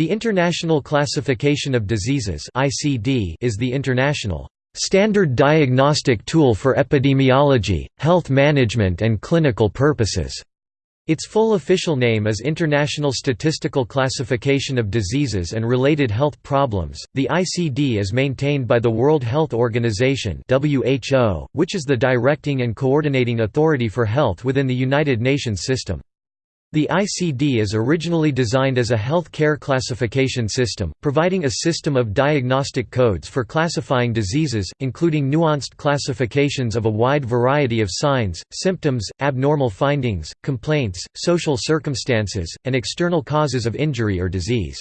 The International Classification of Diseases is the international standard diagnostic tool for epidemiology, health management and clinical purposes. Its full official name is International Statistical Classification of Diseases and Related Health Problems. The ICD is maintained by the World Health Organization (WHO), which is the directing and coordinating authority for health within the United Nations system. The ICD is originally designed as a health care classification system, providing a system of diagnostic codes for classifying diseases, including nuanced classifications of a wide variety of signs, symptoms, abnormal findings, complaints, social circumstances, and external causes of injury or disease.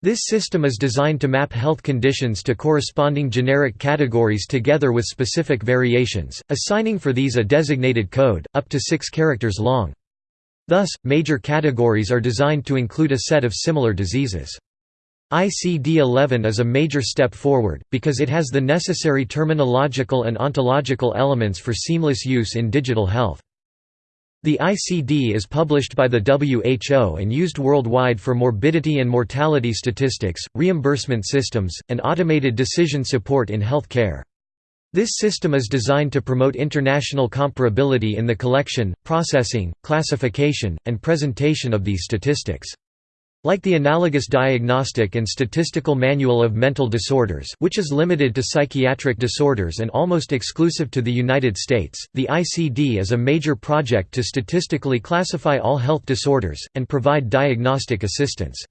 This system is designed to map health conditions to corresponding generic categories together with specific variations, assigning for these a designated code, up to six characters long. Thus, major categories are designed to include a set of similar diseases. ICD-11 is a major step forward, because it has the necessary terminological and ontological elements for seamless use in digital health. The ICD is published by the WHO and used worldwide for morbidity and mortality statistics, reimbursement systems, and automated decision support in health care. This system is designed to promote international comparability in the collection, processing, classification, and presentation of these statistics. Like the analogous Diagnostic and Statistical Manual of Mental Disorders which is limited to psychiatric disorders and almost exclusive to the United States, the ICD is a major project to statistically classify all health disorders, and provide diagnostic assistance.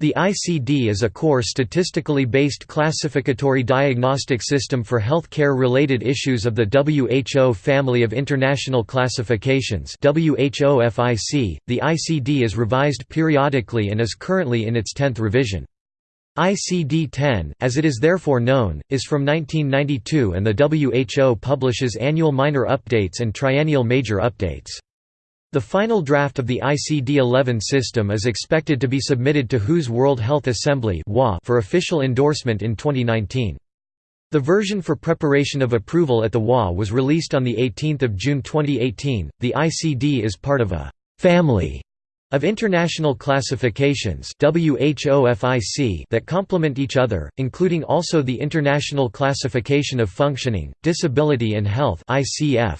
The ICD is a core statistically based classificatory diagnostic system for health care-related issues of the WHO Family of International Classifications. .The ICD is revised periodically and is currently in its 10th revision. ICD-10, as it is therefore known, is from 1992 and the WHO publishes annual minor updates and triennial major updates. The final draft of the ICD-11 system is expected to be submitted to WHO's World Health Assembly for official endorsement in 2019. The version for preparation of approval at the WA was released on 18 June 2018. The ICD is part of a «family» of international classifications that complement each other, including also the International Classification of Functioning, Disability and Health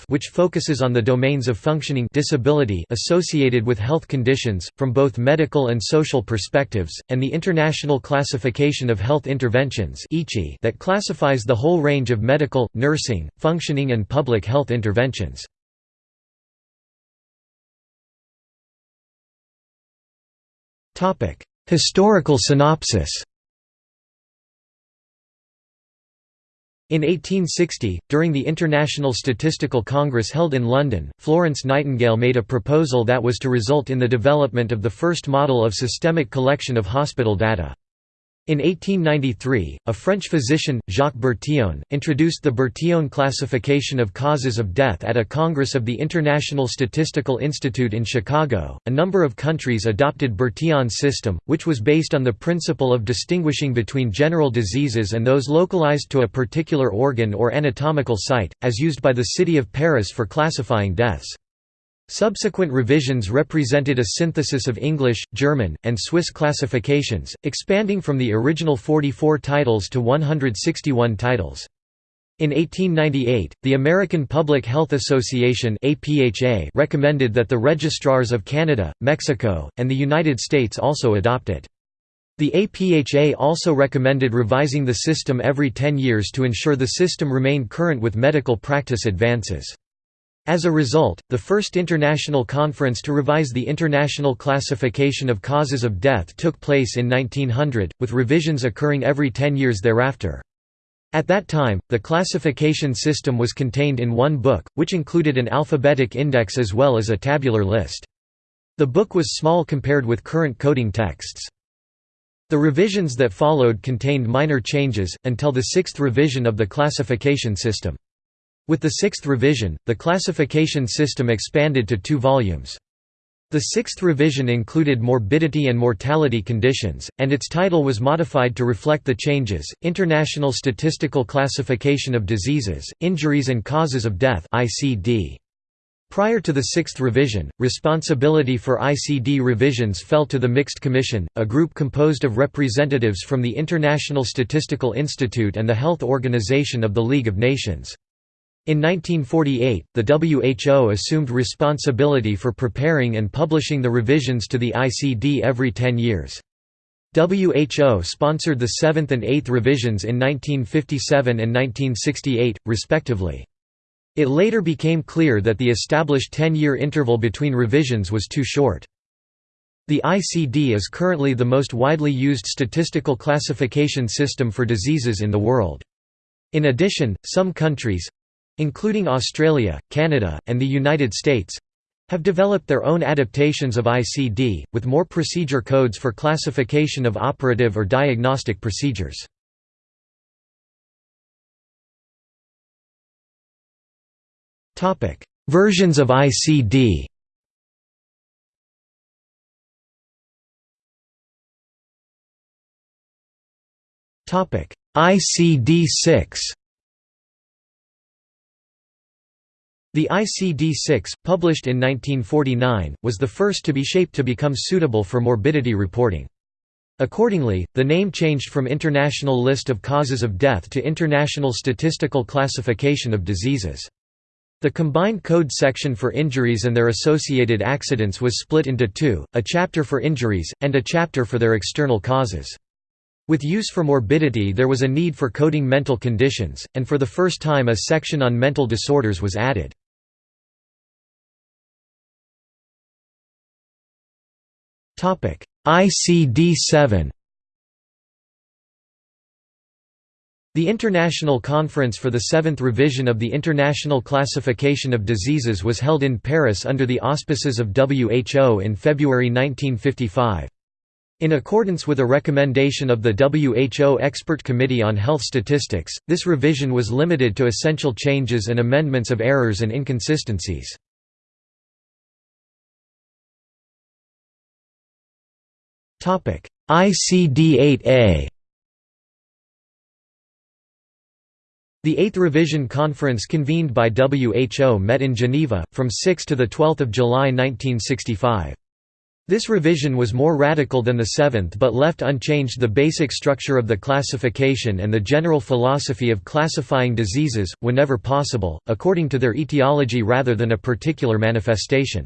which focuses on the domains of functioning disability associated with health conditions, from both medical and social perspectives, and the International Classification of Health Interventions that classifies the whole range of medical, nursing, functioning and public health interventions. Historical synopsis In 1860, during the International Statistical Congress held in London, Florence Nightingale made a proposal that was to result in the development of the first model of systemic collection of hospital data. In 1893, a French physician, Jacques Bertillon, introduced the Bertillon classification of causes of death at a congress of the International Statistical Institute in Chicago. A number of countries adopted Bertillon's system, which was based on the principle of distinguishing between general diseases and those localized to a particular organ or anatomical site, as used by the city of Paris for classifying deaths. Subsequent revisions represented a synthesis of English, German, and Swiss classifications, expanding from the original 44 titles to 161 titles. In 1898, the American Public Health Association recommended that the registrars of Canada, Mexico, and the United States also adopt it. The APHA also recommended revising the system every 10 years to ensure the system remained current with medical practice advances. As a result, the first international conference to revise the International Classification of Causes of Death took place in 1900, with revisions occurring every ten years thereafter. At that time, the classification system was contained in one book, which included an alphabetic index as well as a tabular list. The book was small compared with current coding texts. The revisions that followed contained minor changes, until the sixth revision of the classification system. With the sixth revision, the classification system expanded to two volumes. The sixth revision included morbidity and mortality conditions, and its title was modified to reflect the changes, International Statistical Classification of Diseases, Injuries and Causes of Death ICD. Prior to the sixth revision, responsibility for ICD revisions fell to the Mixed Commission, a group composed of representatives from the International Statistical Institute and the Health Organization of the League of Nations. In 1948, the WHO assumed responsibility for preparing and publishing the revisions to the ICD every 10 years. WHO sponsored the seventh and eighth revisions in 1957 and 1968, respectively. It later became clear that the established 10-year interval between revisions was too short. The ICD is currently the most widely used statistical classification system for diseases in the world. In addition, some countries—including Australia, Canada, and the United States—have developed their own adaptations of ICD, with more procedure codes for classification of operative or diagnostic procedures. Versions of ICD. Topic: ICD-6. The ICD-6, published in 1949, was the first to be shaped to become suitable for morbidity reporting. Accordingly, the name changed from International List of Causes of Death to International Statistical Classification of Diseases. The combined code section for injuries and their associated accidents was split into two, a chapter for injuries, and a chapter for their external causes. With use for morbidity there was a need for coding mental conditions, and for the first time a section on mental disorders was added. ICD-7 The International Conference for the Seventh Revision of the International Classification of Diseases was held in Paris under the auspices of WHO in February 1955. In accordance with a recommendation of the WHO Expert Committee on Health Statistics, this revision was limited to essential changes and amendments of errors and inconsistencies. ICD-8A The Eighth Revision Conference convened by WHO met in Geneva, from 6 to 12 July 1965. This revision was more radical than the seventh but left unchanged the basic structure of the classification and the general philosophy of classifying diseases, whenever possible, according to their etiology rather than a particular manifestation.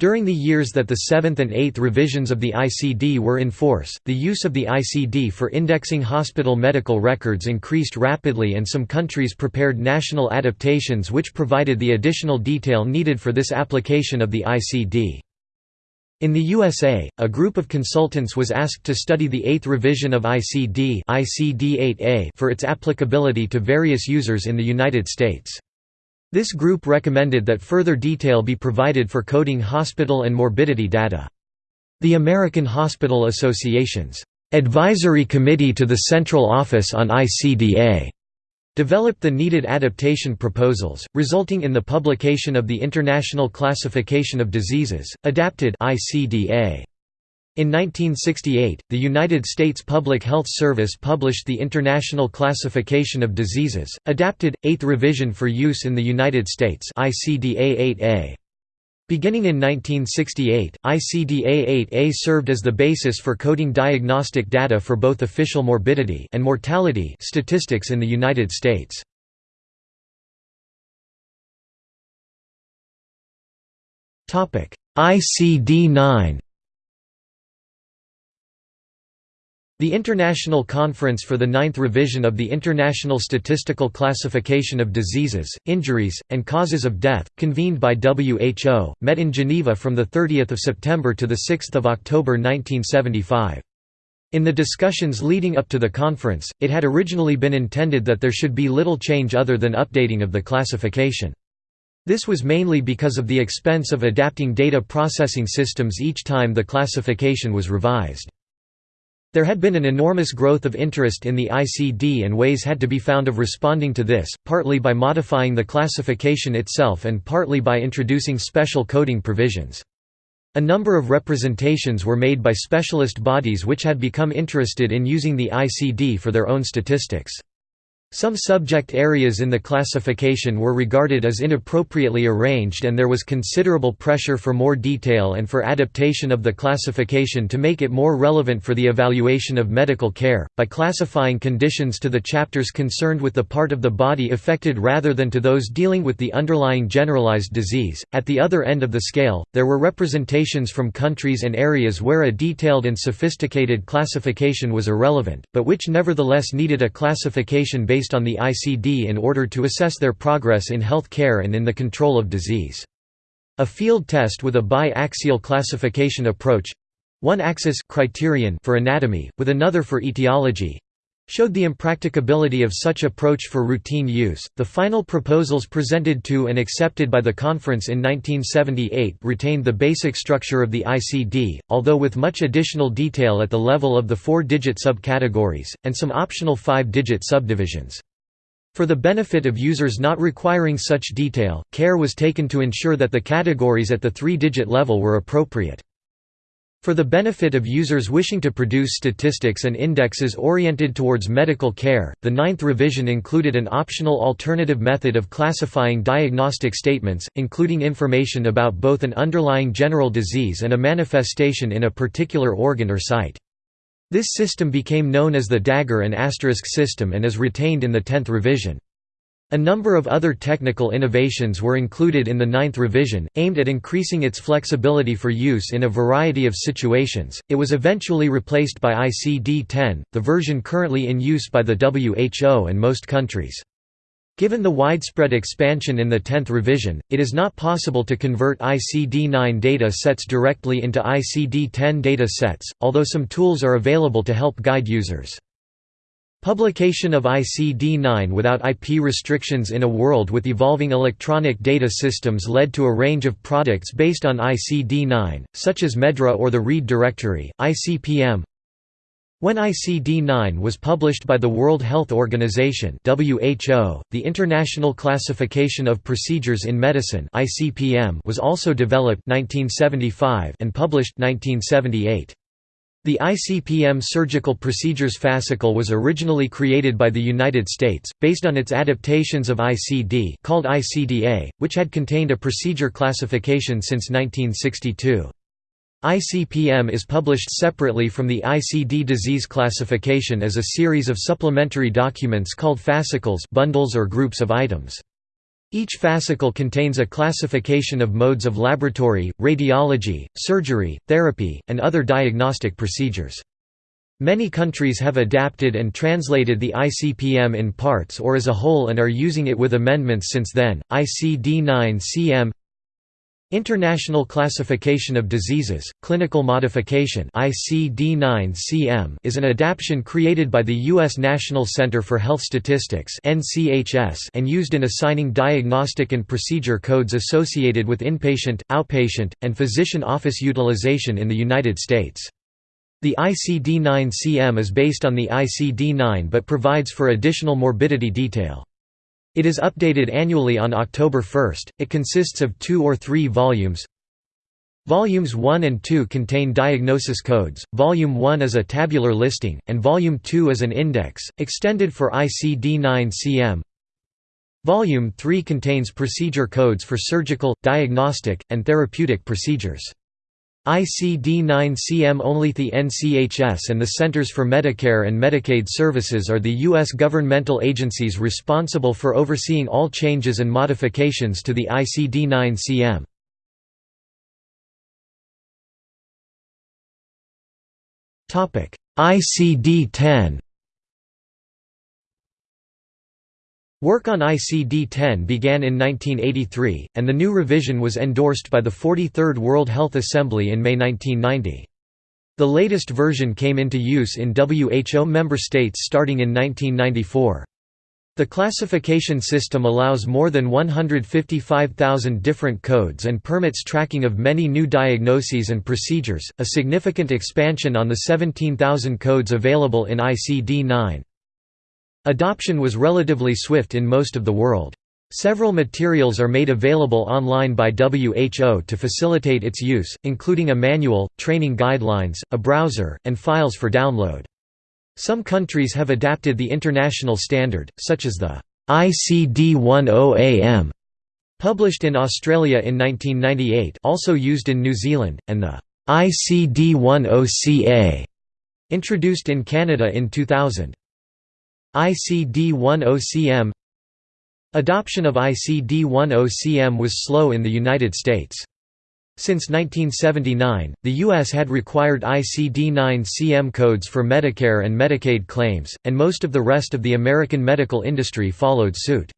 During the years that the seventh and eighth revisions of the ICD were in force, the use of the ICD for indexing hospital medical records increased rapidly and some countries prepared national adaptations which provided the additional detail needed for this application of the ICD. In the USA, a group of consultants was asked to study the eighth revision of ICD for its applicability to various users in the United States. This group recommended that further detail be provided for coding hospital and morbidity data. The American Hospital Association's Advisory Committee to the Central Office on ICDA developed the needed adaptation proposals, resulting in the publication of the International Classification of Diseases, adapted ICDA. In 1968, the United States Public Health Service published the International Classification of Diseases, adapted, 8th revision for use in the United States ICDA-8A. Beginning in 1968, ICDA-8A served as the basis for coding diagnostic data for both official morbidity and mortality statistics in the United States. ICD-9 The International Conference for the Ninth Revision of the International Statistical Classification of Diseases, Injuries, and Causes of Death, convened by WHO, met in Geneva from 30 September to 6 October 1975. In the discussions leading up to the conference, it had originally been intended that there should be little change other than updating of the classification. This was mainly because of the expense of adapting data processing systems each time the classification was revised. There had been an enormous growth of interest in the ICD and ways had to be found of responding to this, partly by modifying the classification itself and partly by introducing special coding provisions. A number of representations were made by specialist bodies which had become interested in using the ICD for their own statistics. Some subject areas in the classification were regarded as inappropriately arranged and there was considerable pressure for more detail and for adaptation of the classification to make it more relevant for the evaluation of medical care, by classifying conditions to the chapters concerned with the part of the body affected rather than to those dealing with the underlying generalized disease. At the other end of the scale, there were representations from countries and areas where a detailed and sophisticated classification was irrelevant, but which nevertheless needed a classification based based on the ICD in order to assess their progress in health care and in the control of disease. A field test with a bi-axial classification approach—one axis criterion for anatomy, with another for etiology, showed the impracticability of such approach for routine use. The final proposals presented to and accepted by the conference in 1978 retained the basic structure of the ICD, although with much additional detail at the level of the four-digit subcategories, and some optional five-digit subdivisions. For the benefit of users not requiring such detail, care was taken to ensure that the categories at the three-digit level were appropriate. For the benefit of users wishing to produce statistics and indexes oriented towards medical care, the ninth revision included an optional alternative method of classifying diagnostic statements, including information about both an underlying general disease and a manifestation in a particular organ or site. This system became known as the dagger and asterisk system and is retained in the tenth revision. A number of other technical innovations were included in the ninth revision, aimed at increasing its flexibility for use in a variety of situations. It was eventually replaced by ICD 10, the version currently in use by the WHO and most countries. Given the widespread expansion in the 10th revision, it is not possible to convert ICD-9 data sets directly into ICD-10 data sets, although some tools are available to help guide users. Publication of ICD-9 without IP restrictions in a world with evolving electronic data systems led to a range of products based on ICD-9, such as MedDRA or the Read Directory, ICPM. When ICD-9 was published by the World Health Organization (WHO), the International Classification of Procedures in Medicine (ICPM) was also developed 1975 and published 1978. The ICPM surgical procedures fascicle was originally created by the United States, based on its adaptations of ICD called ICDA, which had contained a procedure classification since 1962. ICPM is published separately from the ICD disease classification as a series of supplementary documents called fascicles bundles or groups of items. Each fascicle contains a classification of modes of laboratory, radiology, surgery, therapy, and other diagnostic procedures. Many countries have adapted and translated the ICPM in parts or as a whole and are using it with amendments since then. ICD-9-CM International Classification of Diseases, Clinical Modification ICD-9-CM is an adaptation created by the U.S. National Center for Health Statistics and used in assigning diagnostic and procedure codes associated with inpatient, outpatient, and physician office utilization in the United States. The ICD-9-CM is based on the ICD-9 but provides for additional morbidity detail. It is updated annually on October 1. It consists of two or three volumes. Volumes 1 and 2 contain diagnosis codes, Volume 1 is a tabular listing, and Volume 2 is an index, extended for ICD-9-CM. Volume 3 contains procedure codes for surgical, diagnostic, and therapeutic procedures. ICD-9-CM only the NCHS and the Centers for Medicare and Medicaid Services are the U.S. governmental agencies responsible for overseeing all changes and modifications to the ICD-9-CM. ICD-10 Work on ICD-10 began in 1983, and the new revision was endorsed by the 43rd World Health Assembly in May 1990. The latest version came into use in WHO member states starting in 1994. The classification system allows more than 155,000 different codes and permits tracking of many new diagnoses and procedures, a significant expansion on the 17,000 codes available in ICD-9. Adoption was relatively swift in most of the world. Several materials are made available online by WHO to facilitate its use, including a manual, training guidelines, a browser, and files for download. Some countries have adapted the international standard, such as the ICD-10AM published in Australia in 1998 also used in New Zealand, and the ICD-10CA introduced in Canada in 2000. ICD-10CM Adoption of ICD-10CM was slow in the United States. Since 1979, the U.S. had required ICD-9-CM codes for Medicare and Medicaid claims, and most of the rest of the American medical industry followed suit.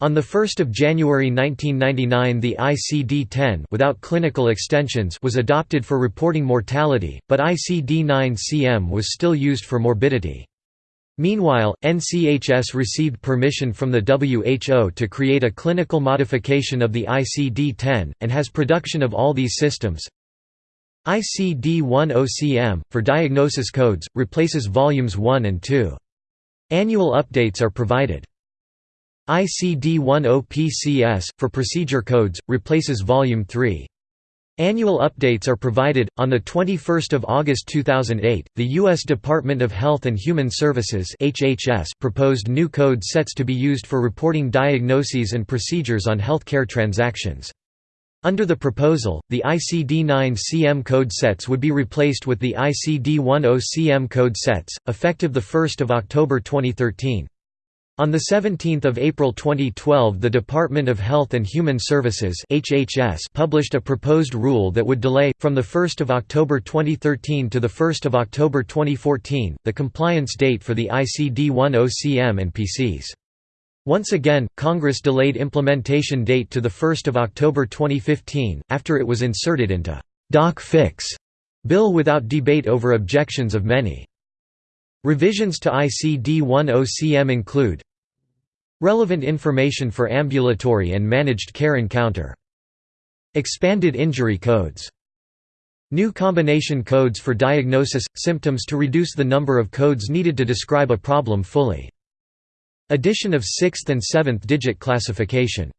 On 1 January 1999 the ICD-10 without clinical extensions was adopted for reporting mortality, but ICD-9-CM was still used for morbidity. Meanwhile, NCHS received permission from the WHO to create a clinical modification of the ICD-10, and has production of all these systems. ICD-10CM, for diagnosis codes, replaces volumes 1 and 2. Annual updates are provided. ICD-10PCS, for procedure codes, replaces volume 3. Annual updates are provided. On the 21st of August 2008, the U.S. Department of Health and Human Services (HHS) proposed new code sets to be used for reporting diagnoses and procedures on healthcare transactions. Under the proposal, the ICD-9-CM code sets would be replaced with the ICD-10-CM code sets, effective 1 October 2013. On 17 April 2012 the Department of Health and Human Services HHS published a proposed rule that would delay, from 1 October 2013 to 1 October 2014, the compliance date for the ICD-10-CM and PCS. Once again, Congress delayed implementation date to 1 October 2015, after it was inserted into «Doc Fix» bill without debate over objections of many. Revisions to ICD-10-CM include Relevant information for ambulatory and managed care encounter. Expanded injury codes. New combination codes for diagnosis, symptoms to reduce the number of codes needed to describe a problem fully. Addition of 6th and 7th digit classification.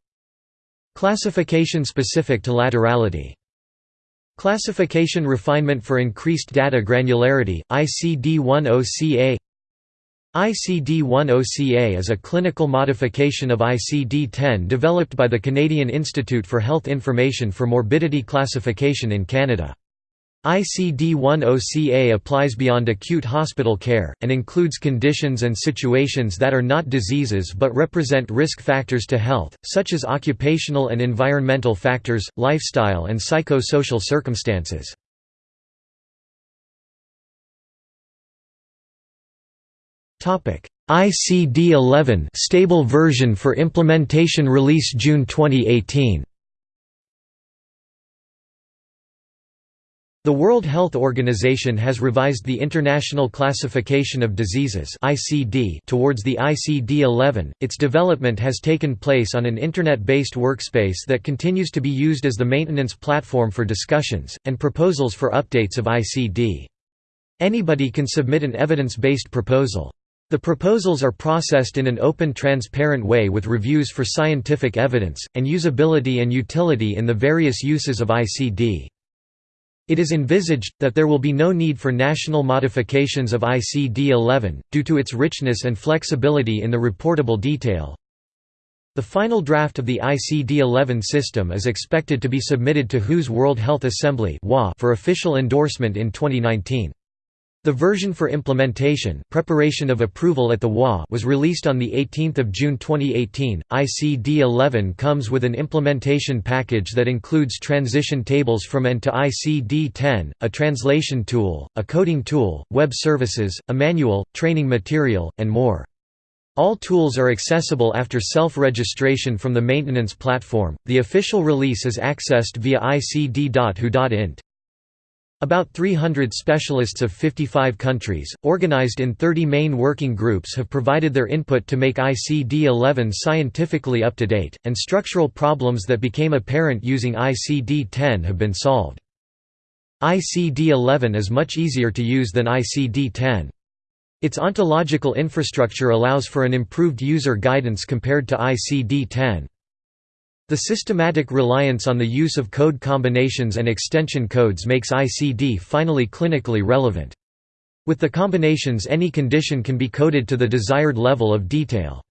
Classification specific to laterality. Classification refinement for increased data granularity, ICD-10-CA ICD-10-CA is a clinical modification of ICD-10 developed by the Canadian Institute for Health Information for Morbidity Classification in Canada. ICD-10-CA applies beyond acute hospital care, and includes conditions and situations that are not diseases but represent risk factors to health, such as occupational and environmental factors, lifestyle and psychosocial circumstances. ICD-11 stable version for implementation release June 2018. The World Health Organization has revised the International Classification of Diseases (ICD) towards the ICD-11. Its development has taken place on an internet-based workspace that continues to be used as the maintenance platform for discussions and proposals for updates of ICD. Anybody can submit an evidence-based proposal. The proposals are processed in an open transparent way with reviews for scientific evidence, and usability and utility in the various uses of ICD. It is envisaged, that there will be no need for national modifications of ICD-11, due to its richness and flexibility in the reportable detail. The final draft of the ICD-11 system is expected to be submitted to WHO's World Health Assembly for official endorsement in 2019. The version for implementation preparation of approval at the WA was released on 18 June 2018. ICD-11 comes with an implementation package that includes transition tables from EN to ICD-10, a translation tool, a coding tool, web services, a manual, training material, and more. All tools are accessible after self-registration from the maintenance platform. The official release is accessed via icd.who.int. About 300 specialists of 55 countries, organized in 30 main working groups have provided their input to make ICD-11 scientifically up to date, and structural problems that became apparent using ICD-10 have been solved. ICD-11 is much easier to use than ICD-10. Its ontological infrastructure allows for an improved user guidance compared to ICD-10. The systematic reliance on the use of code combinations and extension codes makes ICD finally clinically relevant. With the combinations any condition can be coded to the desired level of detail.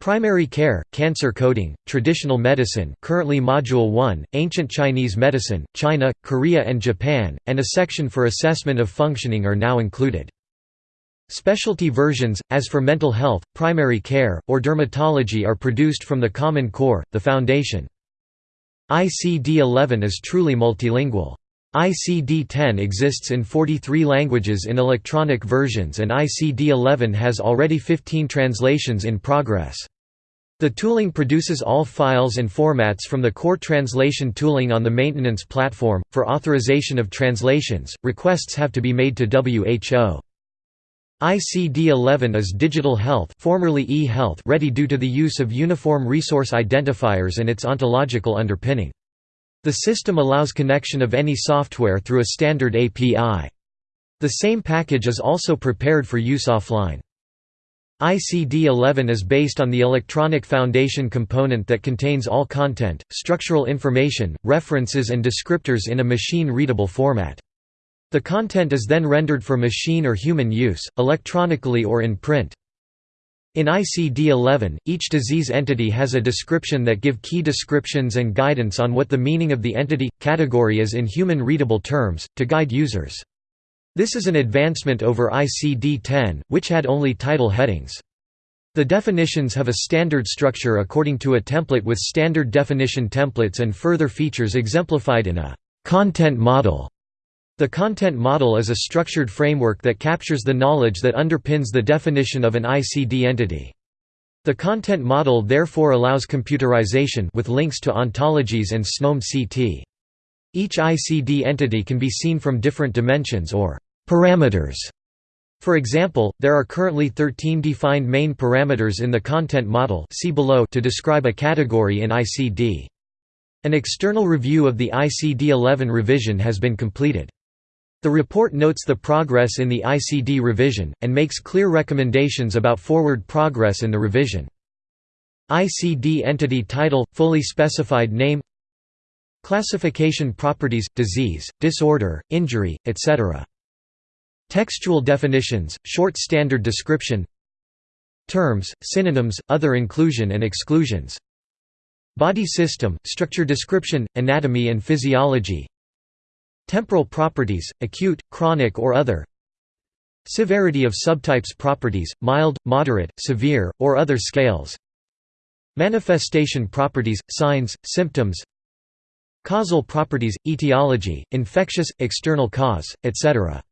Primary care, cancer coding, traditional medicine currently Module 1, ancient Chinese medicine, China, Korea and Japan, and a section for assessment of functioning are now included. Specialty versions, as for mental health, primary care, or dermatology are produced from the Common Core, the foundation. ICD-11 is truly multilingual. ICD-10 exists in 43 languages in electronic versions and ICD-11 has already 15 translations in progress. The tooling produces all files and formats from the core translation tooling on the maintenance platform. For authorization of translations, requests have to be made to WHO. ICD-11 is digital health, formerly e-health, ready due to the use of uniform resource identifiers and its ontological underpinning. The system allows connection of any software through a standard API. The same package is also prepared for use offline. ICD-11 is based on the electronic foundation component that contains all content, structural information, references and descriptors in a machine-readable format. The content is then rendered for machine or human use, electronically or in print. In ICD-11, each disease entity has a description that give key descriptions and guidance on what the meaning of the entity, category is in human-readable terms, to guide users. This is an advancement over ICD-10, which had only title headings. The definitions have a standard structure according to a template with standard definition templates and further features exemplified in a «content model» The content model is a structured framework that captures the knowledge that underpins the definition of an ICD entity. The content model therefore allows computerization with links to ontologies and SNOMED-CT. Each ICD entity can be seen from different dimensions or parameters. For example, there are currently 13 defined main parameters in the content model see below to describe a category in ICD. An external review of the ICD-11 revision has been completed. The report notes the progress in the ICD revision, and makes clear recommendations about forward progress in the revision. ICD entity title, fully specified name Classification properties, disease, disorder, injury, etc. Textual definitions, short standard description Terms, synonyms, other inclusion and exclusions Body system, structure description, anatomy and physiology Temporal properties, acute, chronic or other Severity of subtypes properties, mild, moderate, severe, or other scales Manifestation properties, signs, symptoms Causal properties, etiology, infectious, external cause, etc.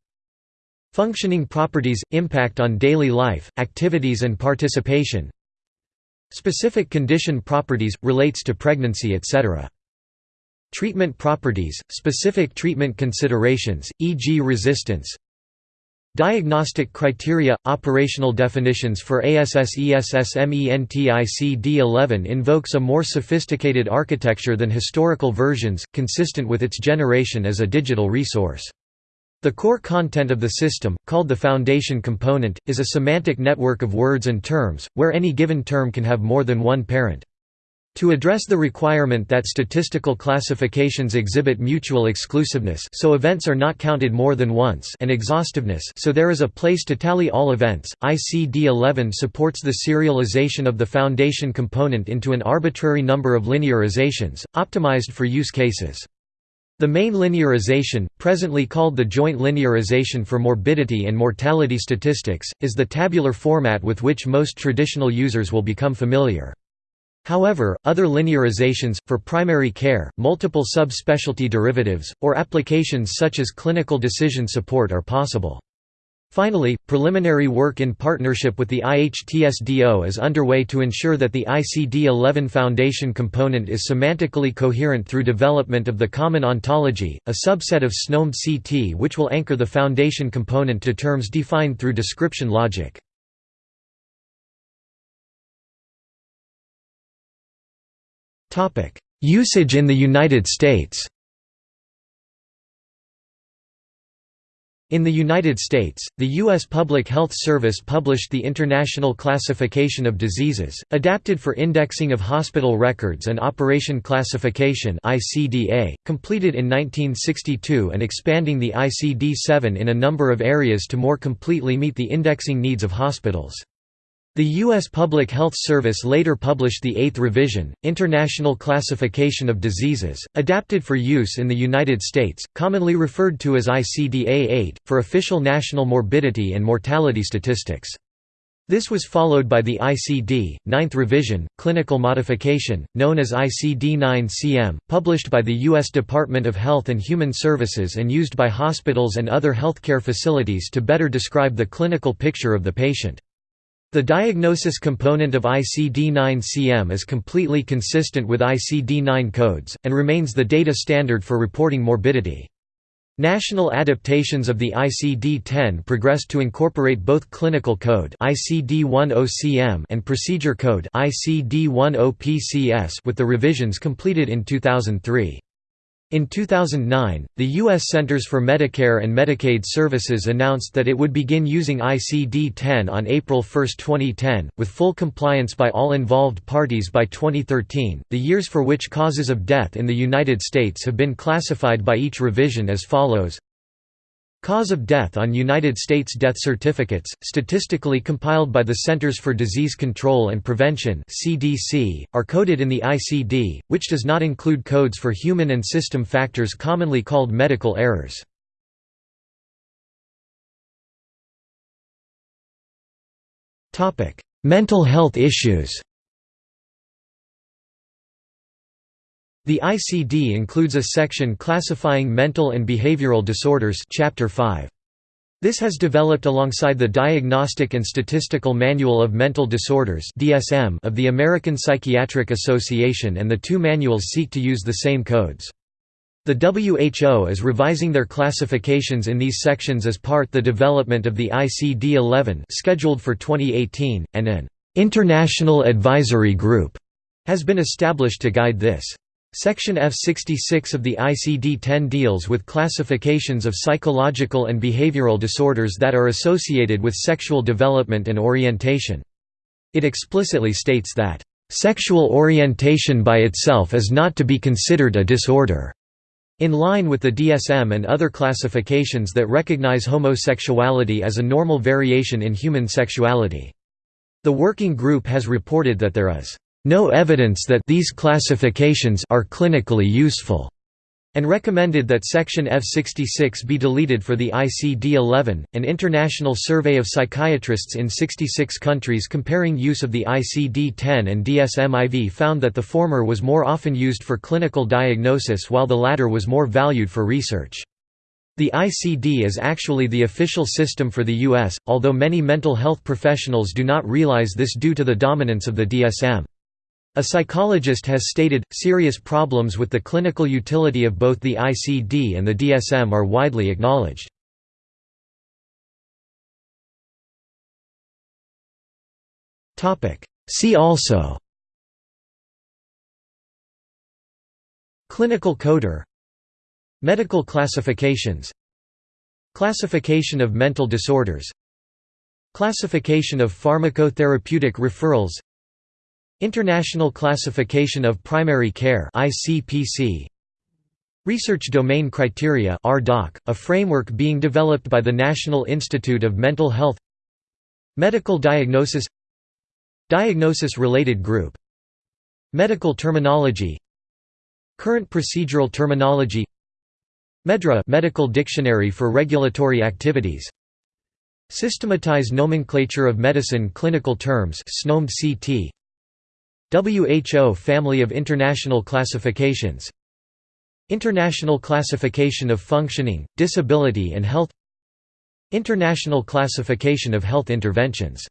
Functioning properties, impact on daily life, activities and participation Specific condition properties, relates to pregnancy etc. Treatment properties, specific treatment considerations, e.g. resistance Diagnostic criteria – Operational definitions for ASSESSMENTICD11 invokes a more sophisticated architecture than historical versions, consistent with its generation as a digital resource. The core content of the system, called the foundation component, is a semantic network of words and terms, where any given term can have more than one parent. To address the requirement that statistical classifications exhibit mutual exclusiveness so events are not counted more than once and exhaustiveness so there is a place to tally all events, ICD-11 supports the serialization of the foundation component into an arbitrary number of linearizations, optimized for use cases. The main linearization, presently called the joint linearization for morbidity and mortality statistics, is the tabular format with which most traditional users will become familiar. However, other linearizations, for primary care, multiple subspecialty derivatives, or applications such as clinical decision support are possible. Finally, preliminary work in partnership with the IHTSDO is underway to ensure that the ICD-11 Foundation component is semantically coherent through development of the Common Ontology, a subset of SNOMED-CT which will anchor the Foundation component to terms defined through description logic. Usage in the United States In the United States, the U.S. Public Health Service published the International Classification of Diseases, adapted for indexing of hospital records and Operation Classification completed in 1962 and expanding the ICD-7 in a number of areas to more completely meet the indexing needs of hospitals. The U.S. Public Health Service later published the Eighth Revision, International Classification of Diseases, adapted for use in the United States, commonly referred to as ICD-A-8, for official national morbidity and mortality statistics. This was followed by the ICD, Ninth Revision, Clinical Modification, known as ICD-9-CM, published by the U.S. Department of Health and Human Services and used by hospitals and other healthcare facilities to better describe the clinical picture of the patient. The diagnosis component of ICD-9-CM is completely consistent with ICD-9 codes, and remains the data standard for reporting morbidity. National adaptations of the ICD-10 progressed to incorporate both clinical code ICD-10-CM and procedure code ICD-10-PCS with the revisions completed in 2003. In 2009, the U.S. Centers for Medicare and Medicaid Services announced that it would begin using ICD-10 on April 1, 2010, with full compliance by all involved parties by 2013. The years for which causes of death in the United States have been classified by each revision as follows Cause of death on United States death certificates, statistically compiled by the Centers for Disease Control and Prevention (CDC), are coded in the ICD, which does not include codes for human and system factors commonly called medical errors. Topic: Mental health issues. The ICD includes a section classifying mental and behavioral disorders Chapter 5. This has developed alongside the Diagnostic and Statistical Manual of Mental Disorders of the American Psychiatric Association and the two manuals seek to use the same codes. The WHO is revising their classifications in these sections as part the development of the ICD-11 scheduled for 2018 and an international advisory group has been established to guide this. Section F66 of the ICD-10 deals with classifications of psychological and behavioral disorders that are associated with sexual development and orientation. It explicitly states that, "...sexual orientation by itself is not to be considered a disorder." In line with the DSM and other classifications that recognize homosexuality as a normal variation in human sexuality. The working group has reported that there is no evidence that these classifications are clinically useful, and recommended that section F66 be deleted for the ICD-11. An international survey of psychiatrists in 66 countries comparing use of the ICD-10 and DSM-IV found that the former was more often used for clinical diagnosis while the latter was more valued for research. The ICD is actually the official system for the US, although many mental health professionals do not realize this due to the dominance of the DSM. A psychologist has stated, serious problems with the clinical utility of both the ICD and the DSM are widely acknowledged. See also Clinical coder Medical classifications Classification of mental disorders Classification of pharmacotherapeutic referrals International Classification of Primary Care ICPC Research Domain Criteria RDoC, a framework being developed by the National Institute of Mental Health. Medical Diagnosis. Diagnosis-related group. Medical terminology. Current procedural terminology. MedDRA Medical Dictionary for Regulatory Activities. Systematized Nomenclature of Medicine Clinical Terms SNOMED CT WHO Family of International Classifications. International Classification of Functioning, Disability and Health. International Classification of Health Interventions